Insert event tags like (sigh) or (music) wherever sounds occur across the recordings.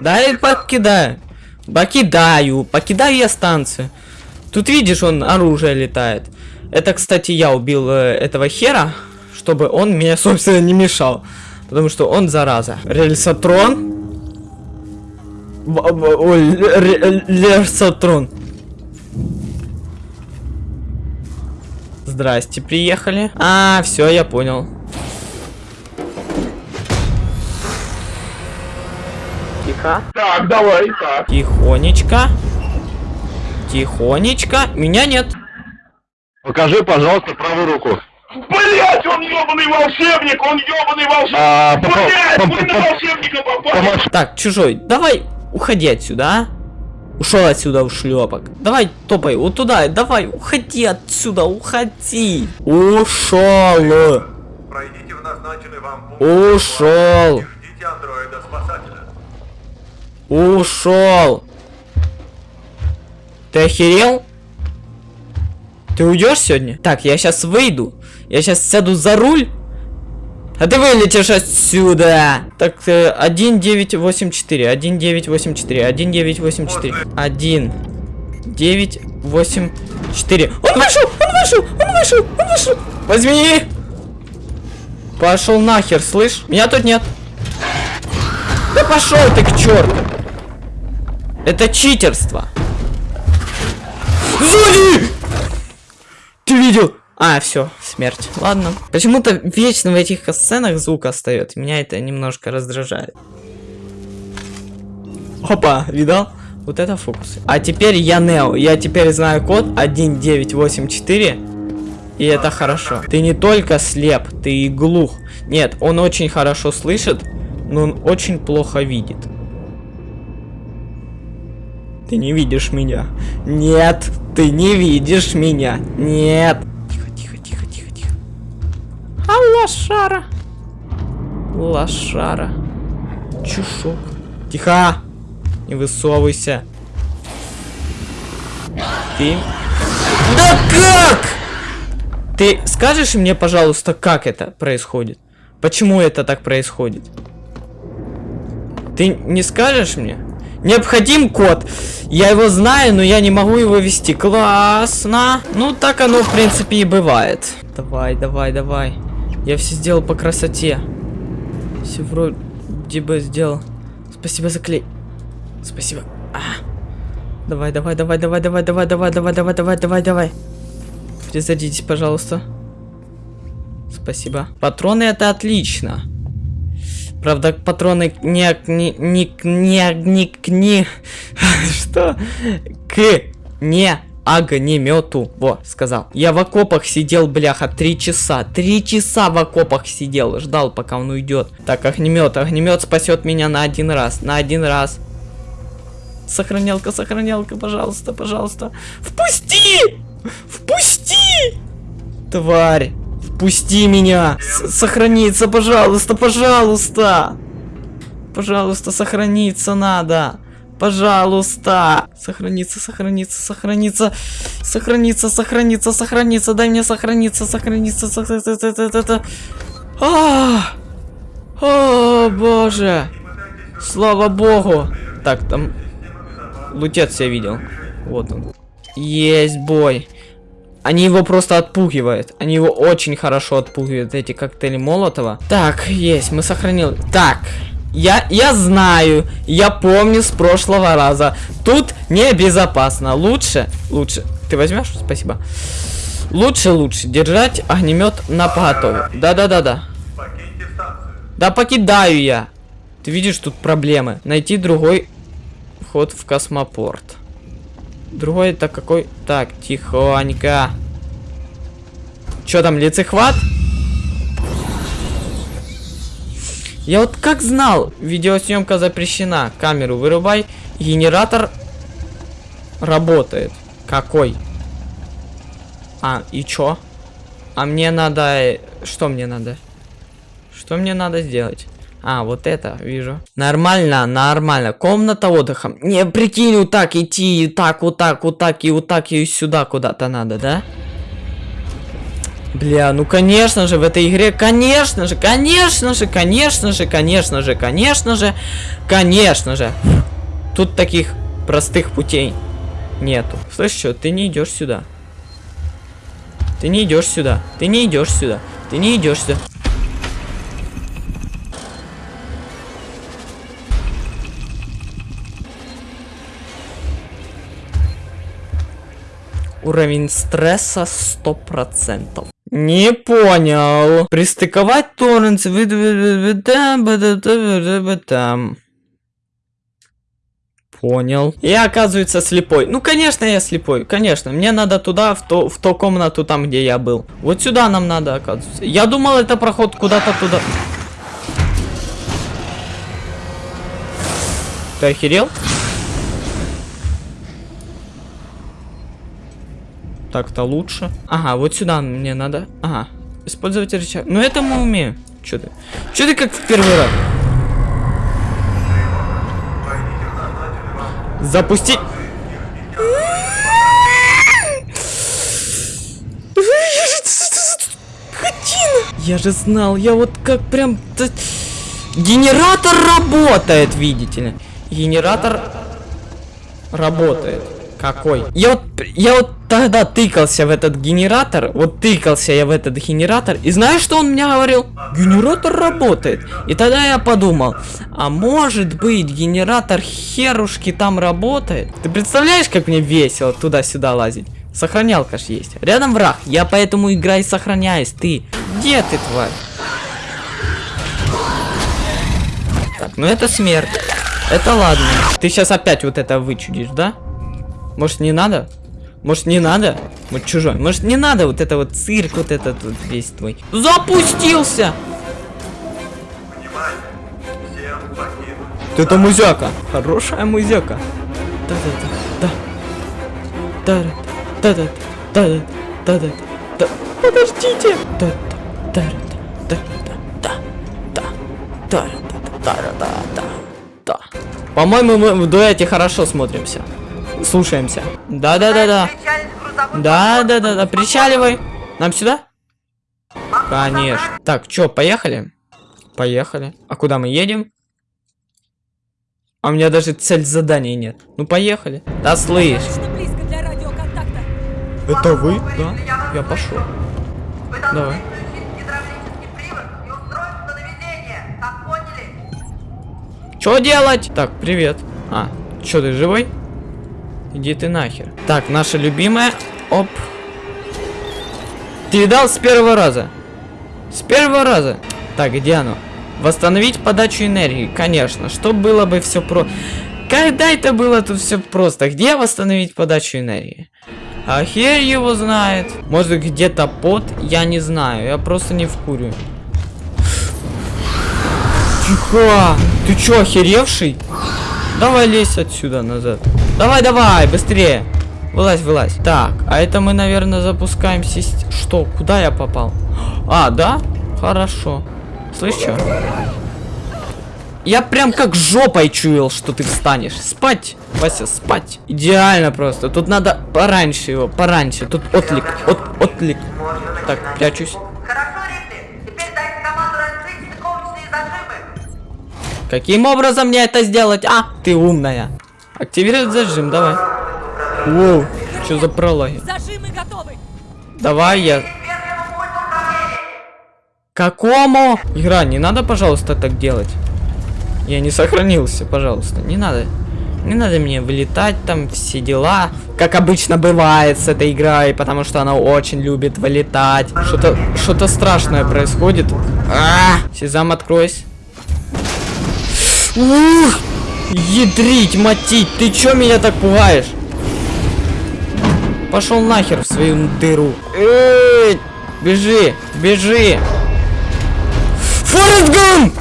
Дай покидаю. Покидаю. Покидаю я станцию. Тут видишь, он оружие летает. Это, кстати, я убил э, этого хера, чтобы он мне, (laughs) собственно, не мешал. Потому что он зараза. Рельсотрон. Ой, ре- Рельсотрон. Здрасте, приехали. А, все, я понял. Тихо. Так, давай, так. Тихонечко. Тихонечко. Меня нет. Покажи, пожалуйста, правую руку. Блять, он ебаный волшебник, он ебаный волшебник. А, Блять, по- на волшебника попали. Так, чужой, давай уходи отсюда, а? Ушел отсюда у шлепок. Давай топай вот туда, давай, уходи отсюда, уходи. Ушел. Пройдите в назначенный вам пункт. Ушел. Ждите андроида-спасателя. Ушел. Ты охерел? Ты уйдешь сегодня? Так, я сейчас выйду. Я сейчас сяду за руль. А ты вылетишь отсюда. Так, э, 1984, 1984, 1984, 1984. Он вышел, он вышел, он вышел, он вышел. Возьми. Пошел нахер, слышь? Меня тут нет. Да пошел ты к черту. Это читерство. Сзади! Ты видел? А, все, смерть. Ладно. Почему-то вечно в этих сценах звук остается. Меня это немножко раздражает. Опа, видал? Вот это фокусы. А теперь я Нео. Я теперь знаю код 1984. И это хорошо. Ты не только слеп, ты и глух. Нет, он очень хорошо слышит, но он очень плохо видит. Ты не видишь меня. Нет, ты не видишь меня. Нет. Тихо, тихо, тихо, тихо, тихо. А лошара. Лошара. Чушок. Тихо. Не высовывайся. Ты... Да как? Ты скажешь мне, пожалуйста, как это происходит? Почему это так происходит? Ты не скажешь мне? Необходим код. Я его знаю, но я не могу его ввести. Классно. Ну, так оно, в принципе, и бывает. Давай, давай, давай. Я все сделал по красоте. Все вроде бы сделал. Спасибо за клей. Спасибо. А. Давай, давай, давай, давай, давай, давай, давай, давай, давай, давай, давай, давай. Перезарядитесь, пожалуйста. Спасибо. Патроны это отлично. Правда, патроны не не не не не не (laughs) что к не огнемету. Во, сказал. Я в окопах сидел, бляха, три часа. Три часа в окопах сидел, ждал, пока он уйдет. Так, огнемет, огнемет спасет меня на один раз, на один раз. Сохранялка, сохранялка, пожалуйста, пожалуйста. Впусти! Впусти! Тварь! Впусти меня! С сохраниться, пожалуйста, пожалуйста! Пожалуйста, сохраниться надо! Пожалуйста! Сохраниться, сохраниться, сохраниться! Сохраниться, сохраниться, сохраниться! Дай мне сохраниться, сохраниться, сохраниться! А! О, боже! Слава богу! Так, там... Лутец я видел. Вот он. Есть бой. Они его просто отпугивают. Они его очень хорошо отпугивают, эти коктейли Молотова. Так, есть, мы сохранили. Так, я, я знаю, я помню с прошлого раза. Тут небезопасно. Лучше, лучше. Ты возьмешь? Спасибо. Лучше, лучше держать огнемет на поготове. Да-да-да-да. Да покидаю я. Ты видишь, тут проблемы. Найти другой вход в космопорт. Другой это какой? Так, тихонько. Чё там, лицехват? Я вот как знал, видеосъемка запрещена. Камеру вырубай. Генератор работает. Какой? А, и чё? А мне надо... э, Что мне надо? Что мне надо сделать? А, вот это, вижу. Нормально, нормально. Комната отдыха. Не, прикинь, вот так идти, и так, вот так, вот так, и вот так, и сюда куда-то надо, да? Бля, ну конечно же, в этой игре, конечно же, конечно же, конечно же, конечно же, конечно же, конечно же. Тут таких простых путей нету. Слышь, что, ты не идешь сюда. Ты не идешь сюда. Ты не идешь сюда. Ты не идешь сюда. Уровень стресса 100%. Не понял. Пристыковать торрент. Понял. Я, оказывается, слепой. Ну, конечно, я слепой. Конечно. Мне надо туда, в, то, в ту комнату, там, где я был. Вот сюда нам надо, оказывается. Я думал, это проход куда-то туда. Ты охерел? Так-то лучше. Ага, вот сюда мне надо. Ага. Использовать рычаг. Ну это мы умеем. Чё ты? Чё ты как в первый раз? Запустить. Я же знал, я вот как прям... Генератор работает, видите ли. Генератор работает. Какой? Я вот, я вот тогда тыкался в этот генератор, вот тыкался я в этот генератор, и знаешь, что он мне говорил? Генератор работает. И тогда я подумал, а может быть генератор херушки там работает? Ты представляешь, как мне весело туда-сюда лазить? Сохранялка ж есть. Рядом враг, я поэтому играю и сохраняюсь. Ты, где ты, тварь? Так, ну это смерть. Это ладно. Ты сейчас опять вот это вычудишь, да? Может не надо? Может не надо? Вот чужой. Может не надо вот это вот цирк, вот этот вот весь твой. Запустился! Покинуть. Это музяка. Хорошая музяка. Да-да-да. Да. Да-да. Да-да. Да-да. Да. Подождите. Да. Да. Да. Да. Да. Да. Да. Да. Да. Да. По-моему, мы в дуэте хорошо смотримся. Слушаемся. Да-да-да-да. Да-да-да-да. Причаливай. Нам сюда? Конечно. Так, чё, поехали? Поехали. А куда мы едем? А у меня даже цель задания нет. Ну поехали. Да слышь. Это вы? Да. Я пошел. Давай. включить гидравлический привод и устройство наведения. Так поняли? Что делать? Так, привет. А, чё ты живой? Иди ты нахер. Так, наша любимая. Оп. Ты видал с первого раза? С первого раза. Так, где оно? Восстановить подачу энергии. Конечно. Что было бы все про... Когда это было тут все просто? Где восстановить подачу энергии? А хер его знает. Может где-то под? Я не знаю. Я просто не вкурю. Тихо! Ты чё, охеревший? Давай лезь отсюда назад. Давай, давай, быстрее. Вылазь, вылазь. Так, а это мы, наверное, запускаем систему. Что? Куда я попал? А, да? Хорошо. Слышь? Я прям как жопой чуял, что ты встанешь. Спать, Вася, спать. Идеально просто. Тут надо пораньше его, пораньше. Тут отлик, от, отлик. Так, прячусь. Каким образом мне это сделать? А, ты умная. Активировать зажим, давай. Воу, что за прологи? Зажимы готовы. Давай я... Какому? Игра, не надо, пожалуйста, так делать. Я не сохранился, пожалуйста. Не надо. Не надо мне вылетать там, все дела. Как обычно бывает с этой игрой, потому что она очень любит вылетать. Что-то что-то страшное происходит. А, Сезам, откройся. Ух! Ядрить, матить, ты чё меня так пугаешь? Пошел нахер в свою дыру. Эй, бежи, бежи. Форест Гамп!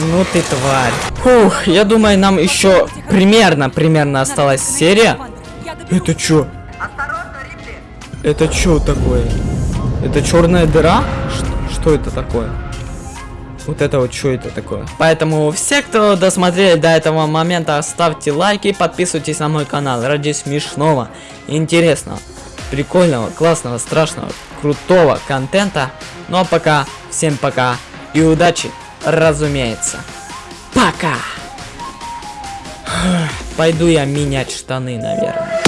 Ну ты тварь. Фух, я думаю, нам еще примерно, примерно осталась серия. Это чё? Это чё такое? Это черная дыра? Что, что это такое? Вот это вот что это такое? Поэтому все, кто досмотрели до этого момента, ставьте лайки, подписывайтесь на мой канал ради смешного, интересного, прикольного, классного, страшного, крутого контента. Ну а пока, всем пока и удачи, разумеется. Пока! Пойду я менять штаны, наверное.